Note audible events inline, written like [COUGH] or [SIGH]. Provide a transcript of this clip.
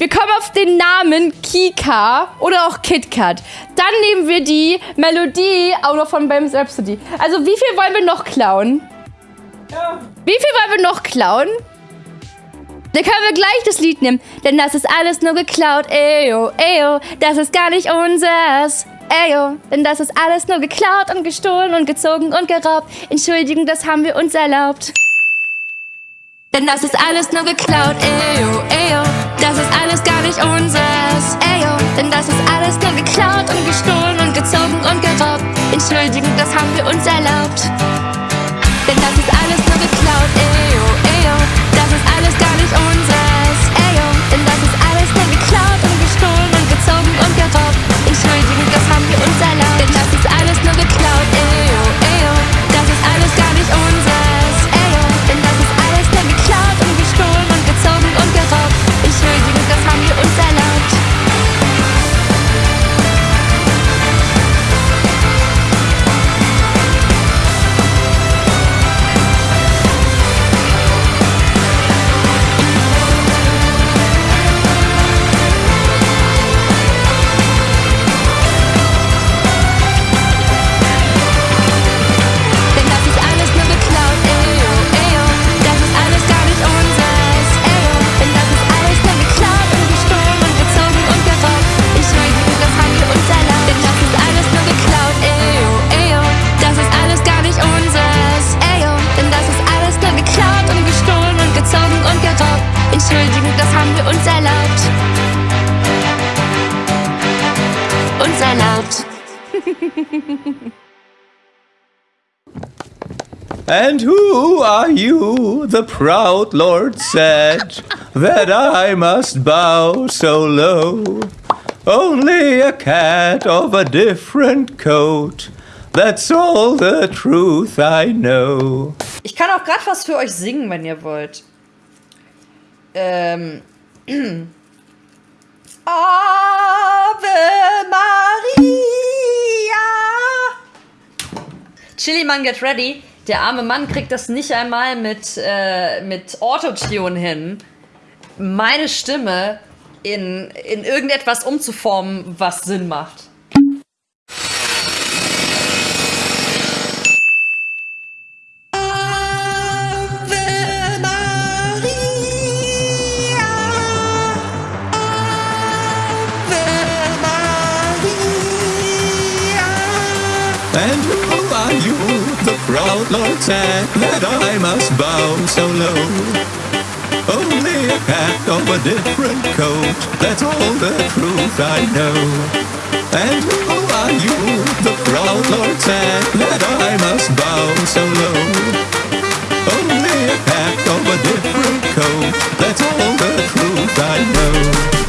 Wir kommen auf den Namen Kika oder auch KitKat. Dann nehmen wir die Melodie auch noch von Bams Rhapsody. Also wie viel wollen wir noch klauen? Ja. Wie viel wollen wir noch klauen? Dann können wir gleich das Lied nehmen, denn das ist alles nur geklaut. Eyo, eyo, das ist gar nicht unseres. Eyo, denn das ist alles nur geklaut und gestohlen und gezogen und geraubt. Entschuldigung, das haben wir uns erlaubt. Denn das ist alles nur geklaut. Eyo, eyo, das ist alles gar nicht unseres. Eyo, denn das ist alles nur geklaut und gestohlen und gezogen und geraubt. Entschuldigung, das haben wir uns erlaubt. Denn das ist alles nur geklaut. Eyo, Uns erlaubt. [LAUGHS] And who are you? The proud lord said [LAUGHS] that I must bow so low. Only a cat of a different coat. That's all the truth I know. Ich kann auch gerade was für euch singen, wenn ihr wollt. Ähm. Ave [CLEARS THROAT] ah, Chili Mann, get ready. Der arme Mann kriegt das nicht einmal mit, äh, mit Autotune hin, meine Stimme in, in irgendetwas umzuformen, was Sinn macht. And? Lord said that I must bow so low. Only a cat of a different coat. That's all the truth I know. And who are you? The proud lord said that I must bow so low. Only a cat of a different coat. That's all the truth I know.